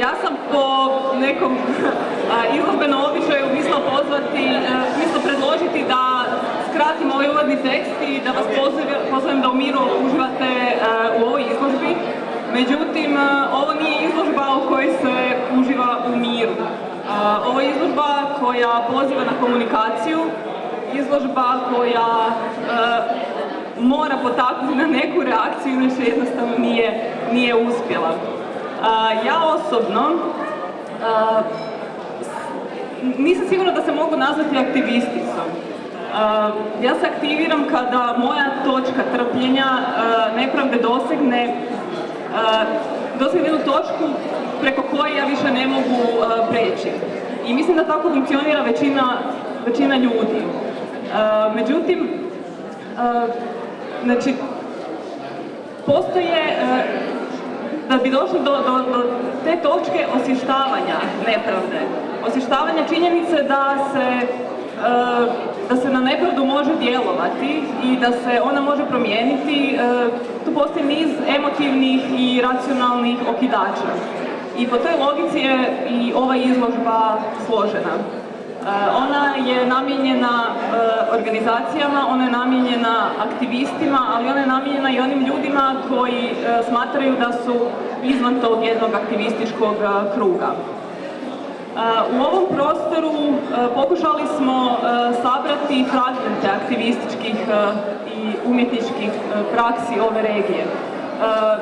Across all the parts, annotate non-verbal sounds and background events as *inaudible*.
ja sam po nekom izložbenom običaju mislila pozvati, mislila predložiti da skratim ovaj uvodni tekst i da vas pozovem da u miru uživate u ovoj izložbi. Međutim, ovo nije izložba u kojoj se uživa u miru. Ovo je izložba koja poziva na komunikaciju, izložba koja mora potaknuti na neku reakciju, inače jednostavno nije, nije uspjela. Ja osobno nisam sigurna da se mogu nazvati aktivisticom. Ja se aktiviram kada moja točka trpljenja nepravde dosegne dosegne jednu točku preko koje ja više ne mogu preći. I mislim da tako funkcionira većina, većina ljudi. Međutim, znači, postoje da bi došli do, te točke osvještavanja nepravde, osvještavanja činjenice da se, e, da se na nepravdu može djelovati i da se ona može promijeniti, e, tu postoji niz emotivnih i racionalnih okidača. I po toj logici je i ova izložba složena. E, ona je namijenjena e, organizacijama, ona je namijenjena aktivistima, ali ona je namijenjena i onim ljudima koji e, smatraju da su izvan tog jednog aktivističkog kruga. U ovom prostoru pokušali smo sabrati fragmente aktivističkih i umjetničkih praksi ove regije.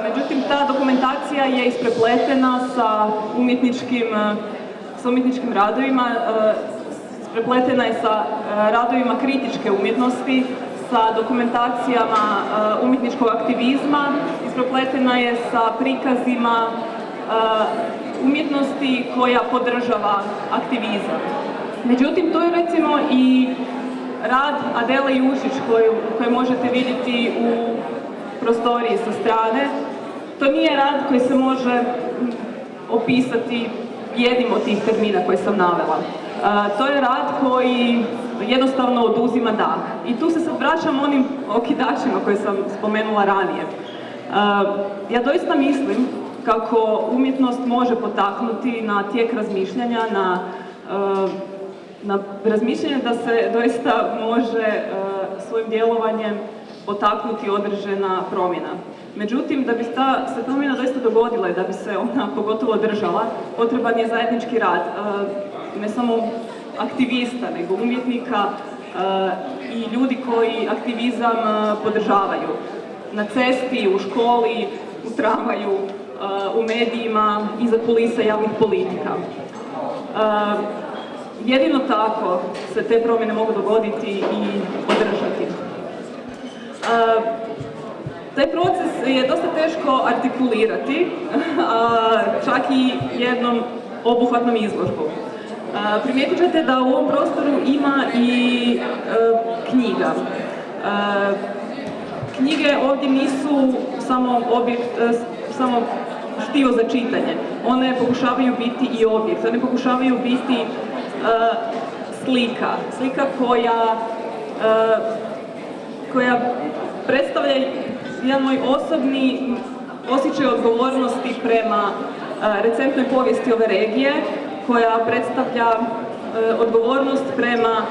Međutim, ta dokumentacija je isprepletena sa umjetničkim, sa umjetničkim radovima prepletena je sa e, radovima kritičke umjetnosti, sa dokumentacijama e, umjetničkog aktivizma, isprepletena je sa prikazima e, umjetnosti koja podržava aktivizam. Međutim, to je recimo i rad Adele Jušić koju možete vidjeti u prostoriji sa strane. To nije rad koji se može opisati jednim od tih termina koje sam navela to je rad koji jednostavno oduzima dah. I tu se sad vraćam onim okidačima koje sam spomenula ranije. Ja doista mislim kako umjetnost može potaknuti na tijek razmišljanja, na, na razmišljanje da se doista može svojim djelovanjem potaknuti određena promjena. Međutim, da bi ta se promjena doista dogodila i da bi se ona pogotovo držala, potreban je zajednički rad ne samo aktivista, nego umjetnika eh, i ljudi koji aktivizam eh, podržavaju. Na cesti, u školi, u tramvaju, eh, u medijima, iza kulisa javnih politika. Jedino tako se te promjene mogu dogoditi i održati. Taj proces je dosta teško artikulirati, *laughs* čak i jednom obuhvatnom izložbom. Primijetit ćete da u ovom prostoru ima i e, knjiga. Knjige ovdje nisu samo objekt, e, samo štivo za čitanje. One pokušavaju biti i objekt, one pokušavaju biti e, slika. Slika koja, koja predstavlja jedan moj osobni osjećaj odgovornosti prema recentnoj povijesti ove regije, koja predstavlja e, odgovornost prema e,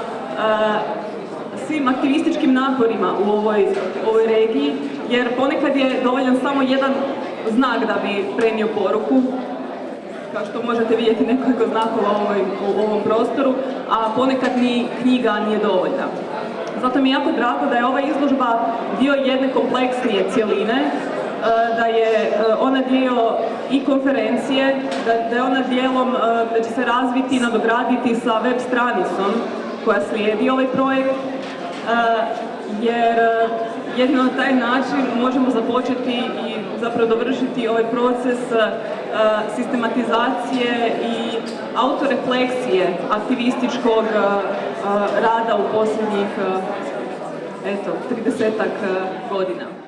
svim aktivističkim naporima u ovoj, ovoj regiji, jer ponekad je dovoljan samo jedan znak da bi prenio poruku, kao što možete vidjeti nekoliko znakova u, u ovom prostoru, a ponekad ni knjiga nije dovoljna. Zato mi je jako drago da je ova izložba dio jedne kompleksnije cjeline E, da je ona dio i konferencije, da, je ona dijelom, e, da će se razviti i nadograditi sa web stranicom koja slijedi ovaj projekt, jer jedino na taj način možemo započeti i zapravo dovršiti ovaj proces sistematizacije i autorefleksije aktivističkog rada u posljednjih eto, 30 godina.